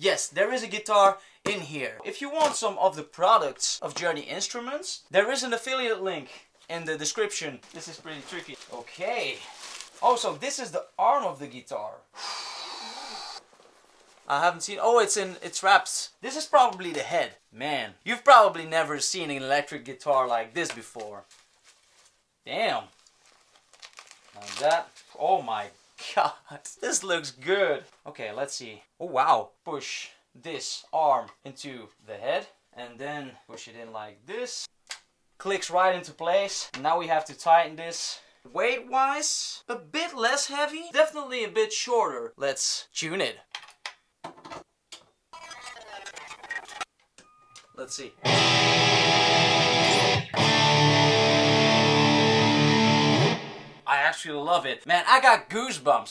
Yes, there is a guitar in here. If you want some of the products of Journey Instruments, there is an affiliate link in the description. This is pretty tricky. Okay. Also, this is the arm of the guitar. I haven't seen. Oh, it's in. It's wraps. This is probably the head. Man, you've probably never seen an electric guitar like this before. Damn. That. Oh my god. This looks good. Okay, let's see. Oh wow. Push this arm into the head and then push it in like this. Clicks right into place. Now we have to tighten this. Weight wise, a bit less heavy, definitely a bit shorter. Let's tune it. Let's see. I actually love it. Man, I got goosebumps.